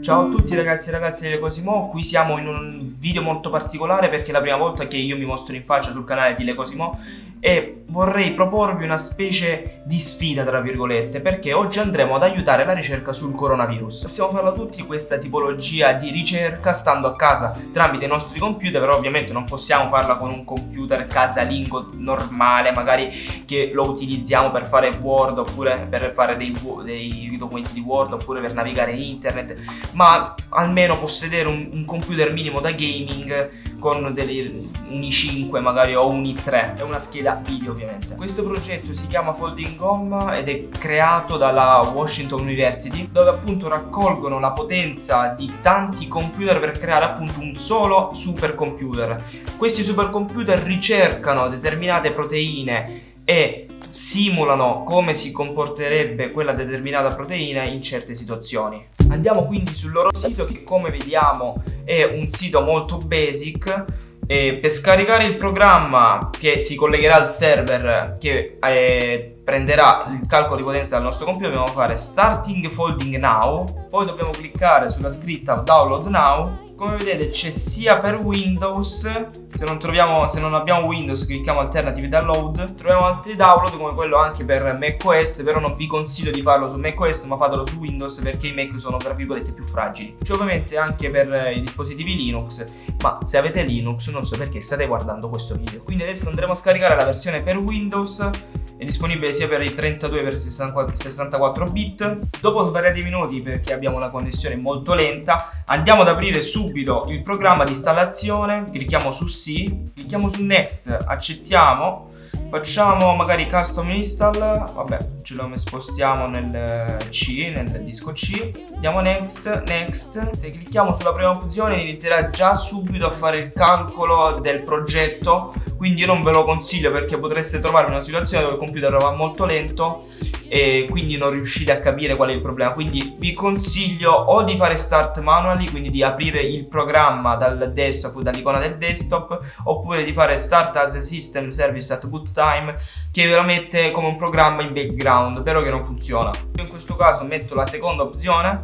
Ciao a tutti ragazzi e ragazze di Lecosimo, qui siamo in un video molto particolare perché è la prima volta che io mi mostro in faccia sul canale di Lecosimo e vorrei proporvi una specie di sfida tra virgolette perché oggi andremo ad aiutare la ricerca sul coronavirus. Possiamo farla tutti questa tipologia di ricerca stando a casa tramite i nostri computer però ovviamente non possiamo farla con un computer casalingo normale magari che lo utilizziamo per fare Word oppure per fare dei, dei documenti di Word oppure per navigare in internet ma almeno possedere un, un computer minimo da gaming con degli, un i5 magari o un i3 e una scheda video ovviamente. Questo progetto si chiama Folding Home ed è creato dalla Washington University dove appunto raccolgono la potenza di tanti computer per creare appunto un solo supercomputer. Questi supercomputer ricercano determinate proteine e simulano come si comporterebbe quella determinata proteina in certe situazioni. Andiamo quindi sul loro sito che come vediamo è un sito molto basic e per scaricare il programma che si collegherà al server che eh, prenderà il calcolo di potenza dal nostro computer dobbiamo fare starting folding now poi dobbiamo cliccare sulla scritta download now. Come vedete c'è sia per Windows se non, troviamo, se non abbiamo Windows clicchiamo alternative download. Troviamo altri download come quello anche per macOS però non vi consiglio di farlo su macOS ma fatelo su Windows perché i Mac sono tra virgolette più fragili. C'è ovviamente anche per i dispositivi Linux ma se avete Linux non so perché state guardando questo video. Quindi adesso andremo a scaricare la versione per Windows è disponibile sia per i 32 che per i 64 bit. Dopo svariati minuti perché abbiamo una connessione molto lenta andiamo ad aprire subito il programma di installazione. Clicchiamo su sì clicchiamo su next accettiamo facciamo magari custom install. Vabbè ce lo spostiamo nel C nel disco C. Andiamo next next. Se clicchiamo sulla prima opzione inizierà già subito a fare il calcolo del progetto. Quindi io non ve lo consiglio perché potreste trovare una situazione dove il computer va molto lento e quindi non riuscite a capire qual è il problema. Quindi vi consiglio o di fare start manually quindi di aprire il programma dal desktop dall'icona del desktop oppure di fare start as a system service at boot time che ve lo mette come un programma in background però che non funziona. Io in questo caso metto la seconda opzione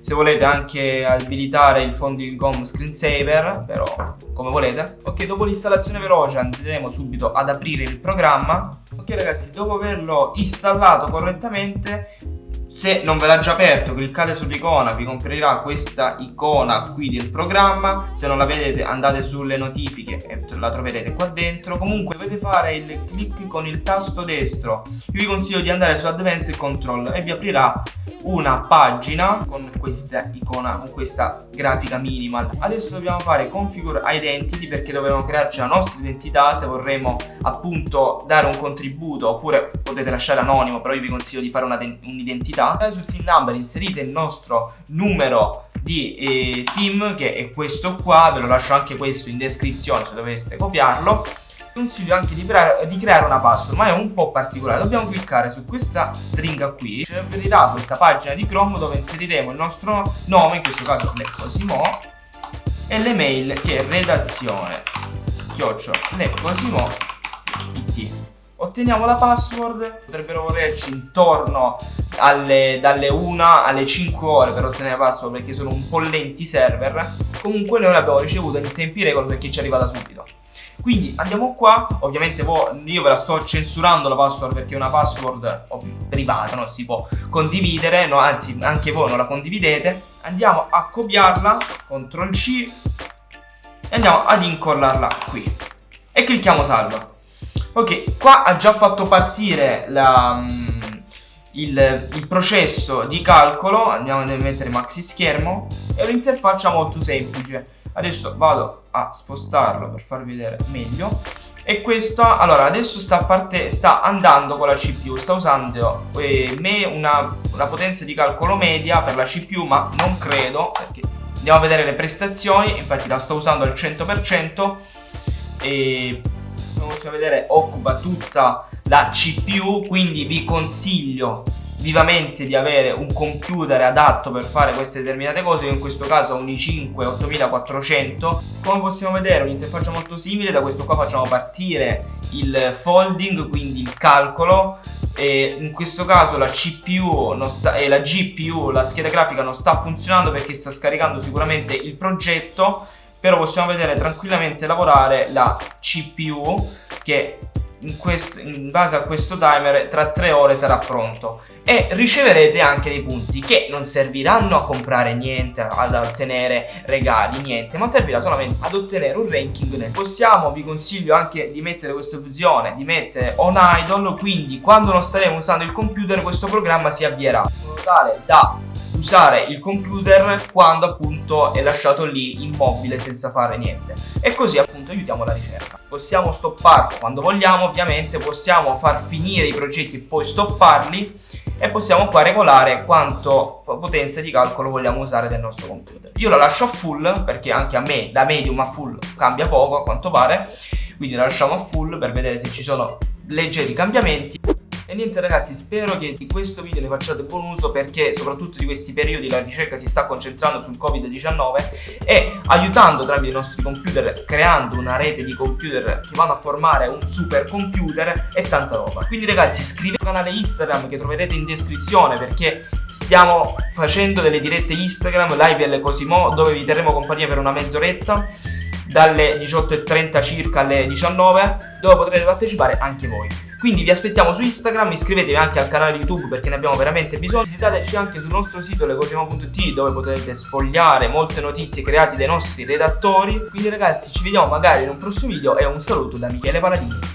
se volete anche abilitare il folding home screensaver però come volete. Ok dopo l'installazione veloce andremo subito ad aprire il programma. Ok ragazzi dopo averlo installato correttamente se non ve l'ha già aperto cliccate sull'icona vi comparirà questa icona qui del programma. Se non la vedete andate sulle notifiche e la troverete qua dentro. Comunque dovete fare il clic con il tasto destro. Io vi consiglio di andare su Advanced Control e vi aprirà una pagina con questa icona con questa grafica minimal. Adesso dobbiamo fare configure identity perché dobbiamo crearci la nostra identità. Se vorremmo appunto dare un contributo oppure potete lasciare anonimo però io vi consiglio di fare un'identità. Pubblicità sul team number inserite il nostro numero di eh, team che è questo qua. Ve lo lascio anche questo in descrizione se doveste copiarlo consiglio anche di, di, creare una password ma è un po' particolare. Dobbiamo cliccare su questa stringa qui. Ci aprirà questa pagina di Chrome dove inseriremo il nostro nome in questo caso Lecosimo e l'email che è redazione chiocciola Lecosimo otteniamo la password. Potrebbero volerci intorno alle, dalle 1 alle 5 ore per ottenere la password perché sono un po' lenti i server. Comunque noi l'abbiamo ricevuta in tempi record perché ci è arrivata subito quindi andiamo qua. Ovviamente io ve la sto censurando la password perché è una password privata non si può condividere no, anzi anche voi non la condividete. Andiamo a copiarla CTRL C e andiamo ad incollarla qui. E clicchiamo salva. Ok qua ha già fatto partire la il, il, processo di calcolo. Andiamo a mettere maxi schermo è un'interfaccia molto semplice. Adesso vado a spostarlo per farvi vedere meglio. E questa allora adesso sta, parte, sta andando con la CPU sta usando eh, me una, una potenza di calcolo media per la CPU ma non credo perché andiamo a vedere le prestazioni infatti la sta usando al 100% e come possiamo vedere occupa tutta la CPU quindi vi consiglio vivamente di avere un computer adatto per fare queste determinate cose in questo caso un i5 8400 come possiamo vedere un'interfaccia molto simile da questo qua facciamo partire il folding quindi il calcolo e in questo caso la CPU e la GPU, la scheda grafica non sta funzionando perché sta scaricando sicuramente il progetto però possiamo vedere tranquillamente lavorare la CPU che in, questo, in, base a questo timer tra 3 ore sarà pronto. E riceverete anche dei punti che non serviranno a comprare niente ad ottenere regali niente ma servirà solamente ad ottenere un ranking nel possiamo. Vi consiglio anche di mettere questa opzione di mettere on idle quindi quando non staremo usando il computer questo programma si avvierà. In modo tale da usare il computer quando appunto è lasciato lì immobile senza fare niente. E così appunto aiutiamo la ricerca. Possiamo stopparlo quando vogliamo ovviamente possiamo far finire i progetti e poi stopparli e possiamo qua regolare quanto potenza di calcolo vogliamo usare del nostro computer. Io la lascio a full perché anche a me da medium a full cambia poco a quanto pare. Quindi la lasciamo a full per vedere se ci sono leggeri cambiamenti e niente ragazzi, spero che di questo video ne facciate buon uso perché soprattutto di questi periodi la ricerca si sta concentrando sul Covid-19 e aiutando tramite i nostri computer, creando una rete di computer che vanno a formare un super computer e tanta roba. Quindi ragazzi iscrivetevi al canale Instagram che troverete in descrizione perché stiamo facendo delle dirette Instagram, live alle Cosimo dove vi terremo compagnia per una mezz'oretta dalle 18.30 circa alle 19 dove potrete partecipare anche voi. Quindi vi aspettiamo su Instagram iscrivetevi anche al canale YouTube perché ne abbiamo veramente bisogno. Visitateci anche sul nostro sito legosimo.it dove potrete sfogliare molte notizie create dai nostri redattori. Quindi ragazzi ci vediamo magari in un prossimo video e un saluto da Michele Paladini